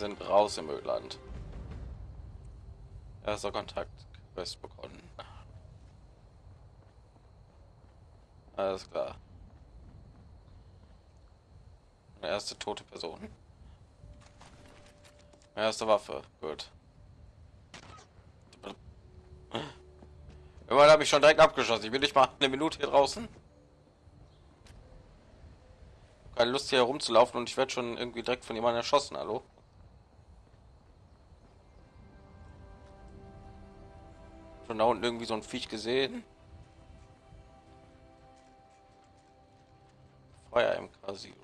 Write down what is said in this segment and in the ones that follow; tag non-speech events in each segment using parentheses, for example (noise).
Sind raus im Ödland. Erster Kontakt Quest bekommen. Alles klar. Eine erste tote Person. Erste Waffe. Gut. Immer habe ich schon direkt abgeschossen. Ich bin nicht mal eine Minute hier draußen. Keine Lust hier herumzulaufen und ich werde schon irgendwie direkt von jemandem erschossen. Hallo? Schon da unten irgendwie so ein Viech gesehen. Feuer MK Zero.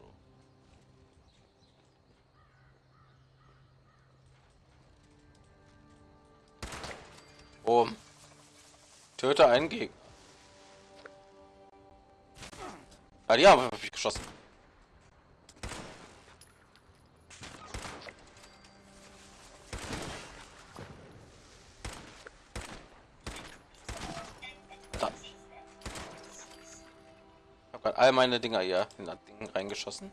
Oh. Töte einen Gegner. Ah, die haben ich geschossen. All meine Dinger hier in das Ding reingeschossen.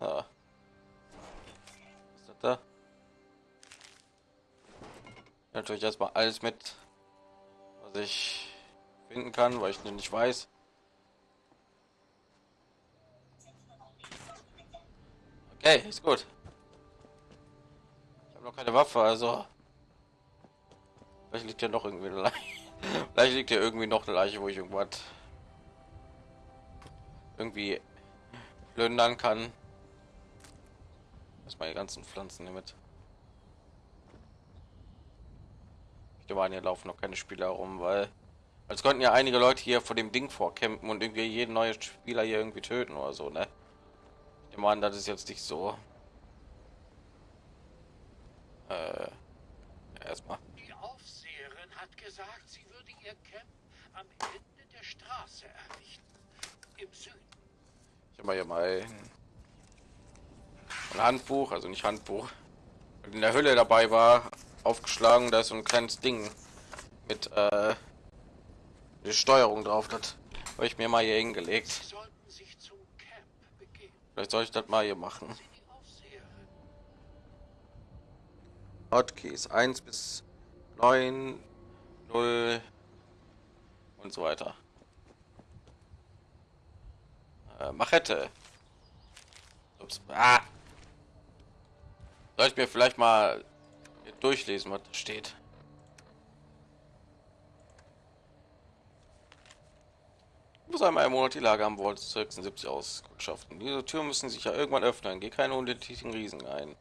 Ah. Was ist das da? Natürlich erstmal alles mit, was ich finden kann, weil ich nicht weiß. Okay, ist gut. Ich habe noch keine Waffe, also vielleicht liegt ja noch irgendwie eine Leiche. (laughs) Vielleicht liegt ja irgendwie noch eine Leiche, wo ich irgendwas irgendwie plündern kann. Erstmal die ganzen Pflanzen mit. Ich meine, hier laufen noch keine Spieler rum, weil als konnten ja einige Leute hier vor dem Ding vorkämpfen und irgendwie jeden neue Spieler hier irgendwie töten oder so, ne? Ich meine, das ist jetzt nicht so. Äh, erstmal. Gesagt, sie würde ihr Camp am Ende der Straße errichten. Im Süden. Ich habe mal hier mal ein Handbuch, also nicht Handbuch, in der Hülle dabei war, aufgeschlagen. Da ist so ein kleines Ding mit äh, die Steuerung drauf. Das habe ich mir mal hier hingelegt. Sie sollten sich zum Camp begeben. Vielleicht soll ich das mal hier machen. Hotkeys 1 bis 9, 0 und so weiter. Äh, Machete. Ups. Ah. Soll ich mir vielleicht mal durchlesen, was da steht? muss einmal im Monat die Lage am Wort 76 auskundschaften. Diese Tür müssen sich ja irgendwann öffnen. Geh keine unendlichen Riesen ein.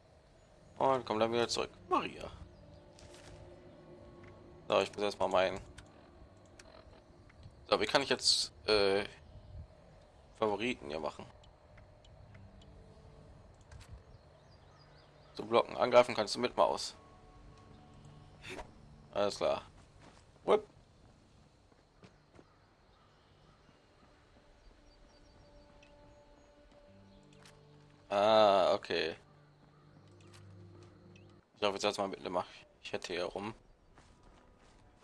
Und komm dann wieder zurück. Maria. So, ich muss erstmal meinen. So, wie kann ich jetzt äh, Favoriten hier machen? So blocken, angreifen kannst du mit Maus. Alles klar. Whip. Ah, okay. Ich hoffe jetzt erstmal mit mache. Ich hätte hier rum.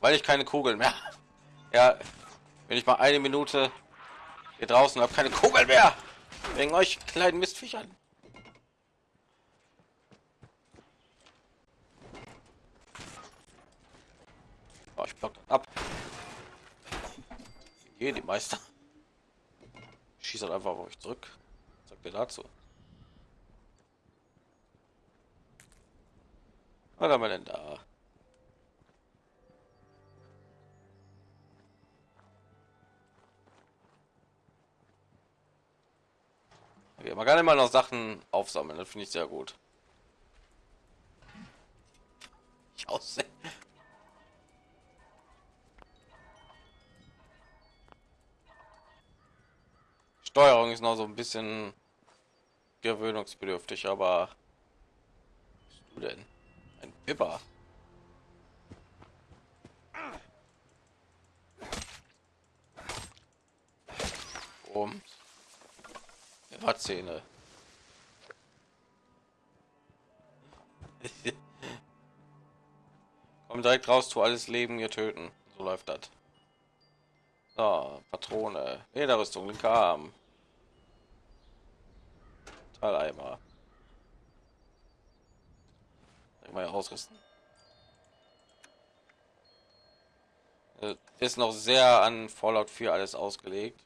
Weil ich keine Kugeln mehr. Ja, wenn ich mal eine Minute hier draußen habe, keine Kugel mehr. Wegen euch kleinen Mistviechern. Oh, ich block ab. Hier die Meister. Schießt halt einfach auf euch zurück. Sagt ihr dazu? Was haben wir denn da? Man kann immer noch Sachen aufsammeln, das finde ich sehr gut. Ich aussehe. Steuerung ist noch so ein bisschen gewöhnungsbedürftig, aber bist du denn? Ein Pipper. Um. Er hat Zähne. (laughs) Komm direkt raus, tu alles Leben hier töten. So läuft das. So, Patrone, Lederrüstung, linker Arm. Teileimer. Mal ausrüsten. Äh, Ist noch sehr an Fallout 4 alles ausgelegt.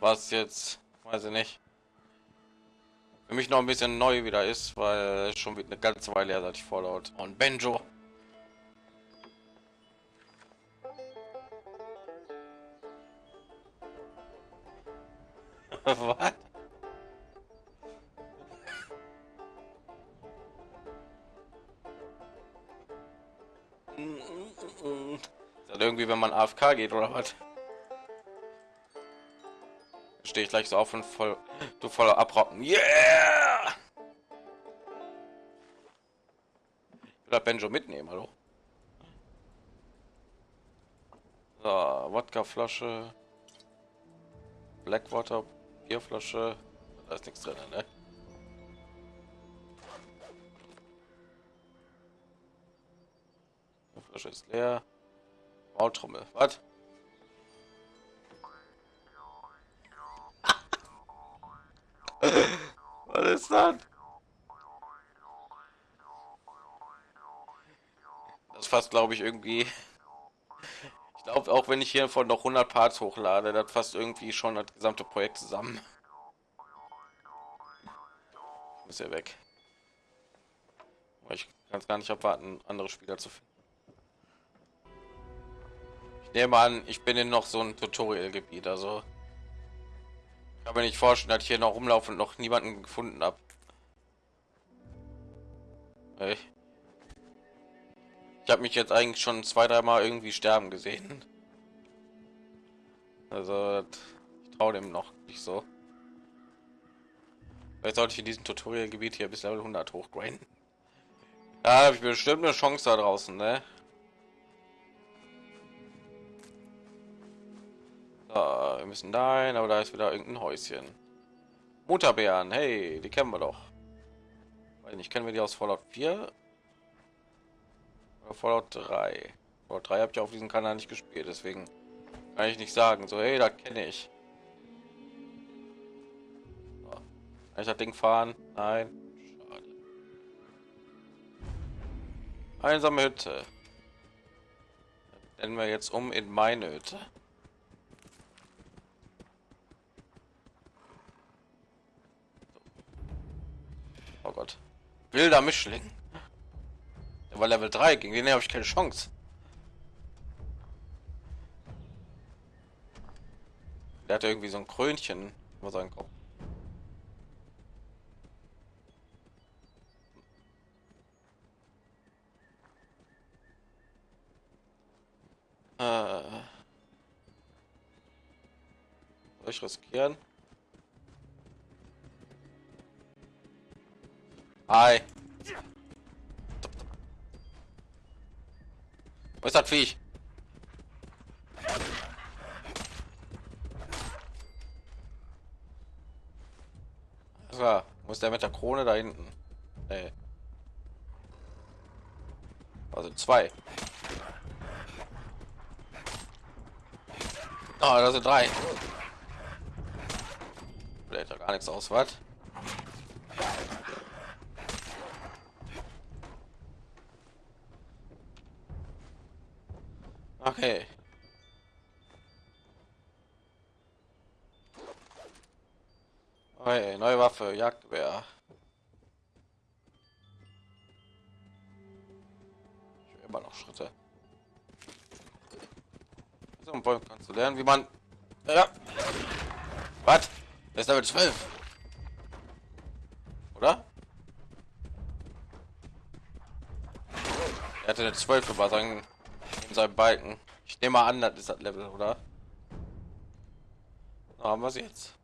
Was jetzt, weiß ich nicht. Für mich noch ein bisschen neu wieder ist, weil schon wieder eine ganze Weile her, seit ich Fallout und Benjo (laughs) Was? Irgendwie, wenn man AFK geht oder was? Stehe ich gleich so auf und voll, du voller abrocken. Yeah! Will Benjo mitnehmen, hallo? So, Wodka-Flasche. Blackwater Bierflasche. Da ist nichts drin, ne? Die Flasche ist leer. Maultrommel. Was? Was ist das? Das fasst, glaube ich, irgendwie. Ich glaube, auch wenn ich hier von noch 100 Parts hochlade, das fasst irgendwie schon das gesamte Projekt zusammen. Ist ja weg. Ich kann es gar nicht abwarten, andere Spieler zu finden. Ich nehme an, ich bin in noch so ein Tutorial-Gebiet, also kann mir nicht vorstellen, dass ich hier noch rumlaufen und noch niemanden gefunden habe. Ich habe mich jetzt eigentlich schon zwei, dreimal irgendwie sterben gesehen. Also ich traue dem noch nicht so. Vielleicht sollte ich in diesem Tutorial-Gebiet hier bis Level 100 hochgrinden. Da habe ich bestimmt eine Chance da draußen, ne? Wir müssen dahin, aber da ist wieder irgendein Häuschen. Mutterbeeren, hey, die kennen wir doch. Weil nicht kennen wir die aus Fallout 4 oder Fallout 3. Fallout 3 habe ich auf diesem Kanal nicht gespielt, deswegen kann ich nicht sagen. So, hey, da kenne ich. So. Kann ich das Ding fahren? Nein. Schade. Einsame Hütte. Nennen wir jetzt um in meine Hütte. Gott. Wilder Mischling. Der war Level 3, gegen den habe ich keine Chance. Der hat irgendwie so ein Krönchen über seinen Kopf. Äh. Soll ich riskieren? Hi. Wo ist das Viech? So, muss der mit der Krone da hinten? Nee. Also zwei. Oh, da sind drei. Vielleicht gar nichts aus, was? Okay. Okay, neue Waffe, Jagdwehr. Ich immer noch Schritte. So ein Point kannst du lernen, wie man. Ja. Was? Das ist Level 12. Oder? Er hatte eine 12 über seinen in seinem Balken. Ich nehme mal an, das ist das Level, oder? Na, haben wir es jetzt.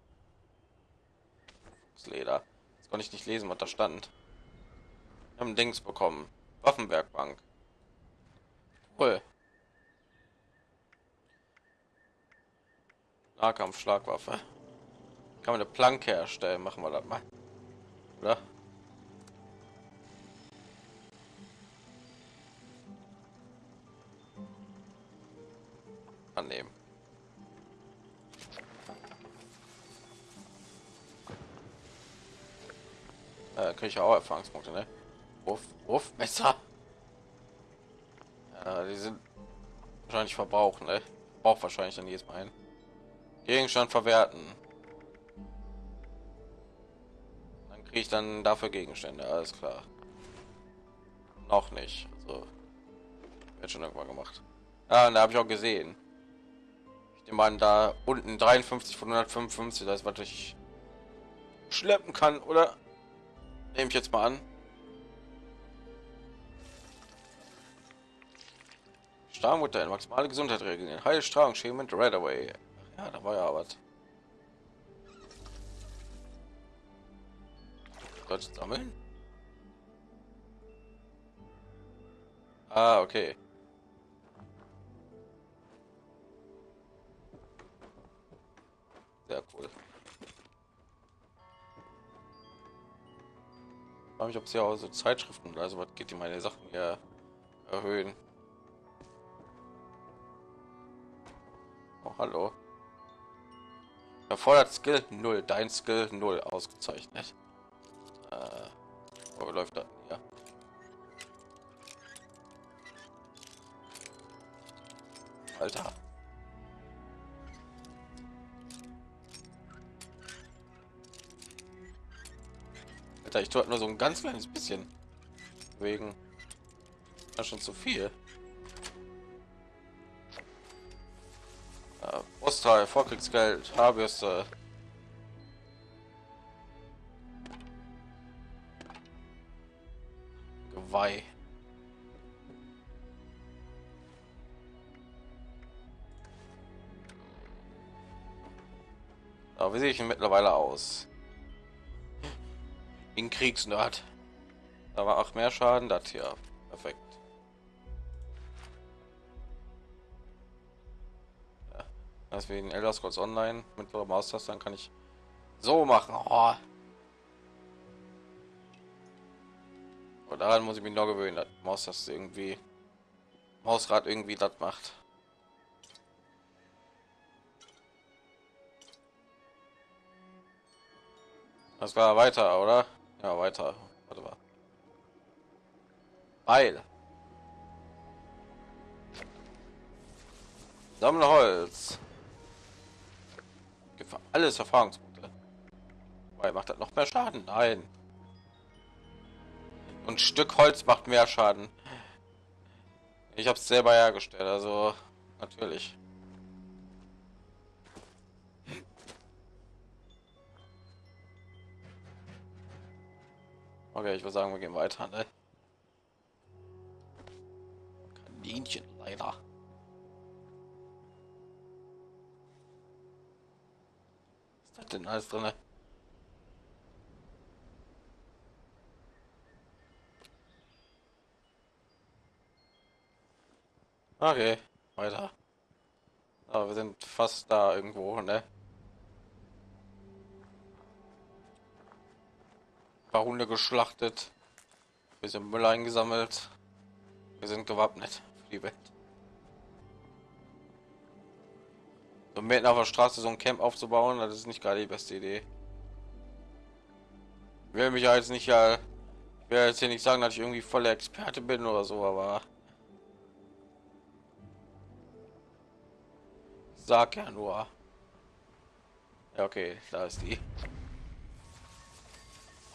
Das Leder. Das konnte ich nicht lesen, was da stand. Wir haben Dings bekommen. Waffenwerkbank. Cool. Nahkampf, Schlagwaffe. Kann man eine Planke herstellen? Machen wir das mal. Oder? Äh, kriege ich auch Erfahrungspunkte, ne? Wurf, Wurfmesser. Ja, die sind wahrscheinlich verbrauchen, ne? Braucht wahrscheinlich dann jedes Mal ein. Gegenstand verwerten. Dann kriege ich dann dafür Gegenstände, alles klar. Noch nicht. Also wird schon irgendwann gemacht. Ah, da habe ich auch gesehen. Ich nehme da unten 53 von 155, das was ich schleppen kann, oder? Nehme ich jetzt mal an. Strahlmutter, maximale Gesundheit regeln. Heilstrahlung, Schämen, Red Away. Ja, da war ja was. Gott sammeln? Ah, okay. Sehr cool. Frage mich, ob sie auch so Zeitschriften oder so was geht, die meine Sachen hier erhöhen. Oh, hallo. Erfordert Skill 0, dein Skill 0 ausgezeichnet. Äh, läuft das? Ja. Alter. Alter, ich tue nur so ein ganz kleines bisschen. Wegen. Das schon zu viel. Äh, Brustteil, Vorkriegsgeld, Haarbürste. Geweih. Aber wie sehe ich mittlerweile aus? In Kriegsnerd. Da war auch mehr Schaden, das hier. Perfekt. Ja. Wie in Elder Scrolls Online mit Maustaste, dann kann ich so machen. Oh. Und daran muss ich mich noch gewöhnen, dass Maustaste irgendwie Mausrad irgendwie das macht. Das war weiter, oder? Ja, weiter. Warte mal. Weil. Sammle Holz. Gibt alles Erfahrungspunkte. Weil macht das noch mehr Schaden? Nein. Und Stück Holz macht mehr Schaden. Ich habe es selber hergestellt, also natürlich. Okay, ich würde sagen, wir gehen weiter. Ne? Kaninchen leider. Was ist das denn alles drin? Okay, weiter. Aber wir sind fast da irgendwo, ne? Paar Hunde geschlachtet, bisschen Müll eingesammelt. Wir sind gewappnet für die Welt. So mitten auf der Straße so ein Camp aufzubauen, das ist nicht gerade die beste Idee. Ich will mich jetzt nicht ja, ich will jetzt hier nicht sagen, dass ich irgendwie voller Experte bin oder so, aber sag ja nur. Ja, okay, da ist die.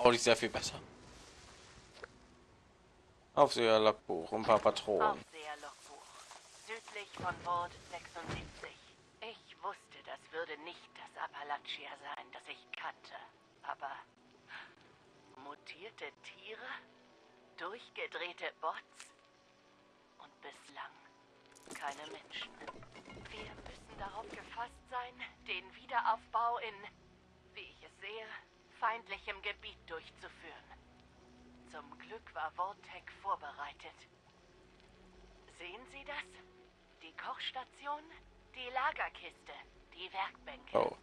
Auch nicht sehr viel besser. Aufseher Logbuch, ein paar Patronen. Südlich von Bord 76. Ich wusste, das würde nicht das Appalachia sein, das ich kannte. Aber mutierte Tiere, durchgedrehte Bots und bislang keine Menschen. Wir müssen darauf gefasst sein, den Wiederaufbau in, wie ich es sehe, feindlichem Gebiet durchzuführen. Zum Glück war Vortec vorbereitet. Sehen Sie das? Die Kochstation, die Lagerkiste, die Werkbänke. Oh.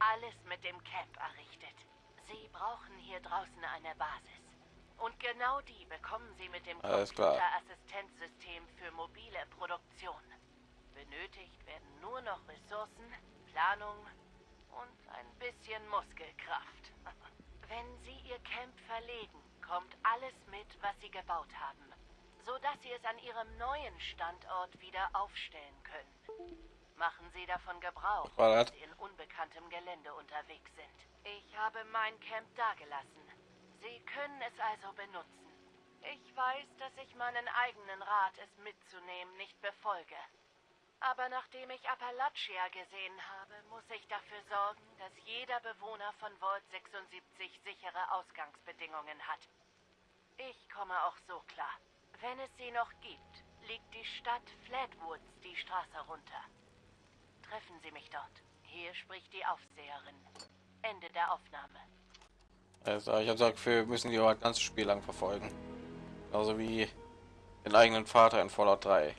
Alles mit dem Camp errichtet. Sie brauchen hier draußen eine Basis. Und genau die bekommen Sie mit dem Computerassistenzsystem für mobile Produktion. Benötigt werden nur noch Ressourcen, Planung und ein bisschen Muskelkraft. (laughs) Wenn Sie Ihr Camp verlegen, kommt alles mit, was Sie gebaut haben, so dass Sie es an Ihrem neuen Standort wieder aufstellen können. Machen Sie davon Gebrauch, wenn? Sie in unbekanntem Gelände unterwegs sind. Ich habe mein Camp dagelassen. Sie können es also benutzen. Ich weiß, dass ich meinen eigenen Rat, es mitzunehmen, nicht befolge. Aber nachdem ich Appalachia gesehen habe, muss ich dafür sorgen, dass jeder Bewohner von Vault 76 sichere Ausgangsbedingungen hat. Ich komme auch so klar. Wenn es sie noch gibt, liegt die Stadt Flatwoods die Straße runter. Treffen Sie mich dort. Hier spricht die Aufseherin. Ende der Aufnahme. Also ich habe gesagt, wir müssen die aber das ganze Spiel lang verfolgen. Genauso wie den eigenen Vater in Fallout 3.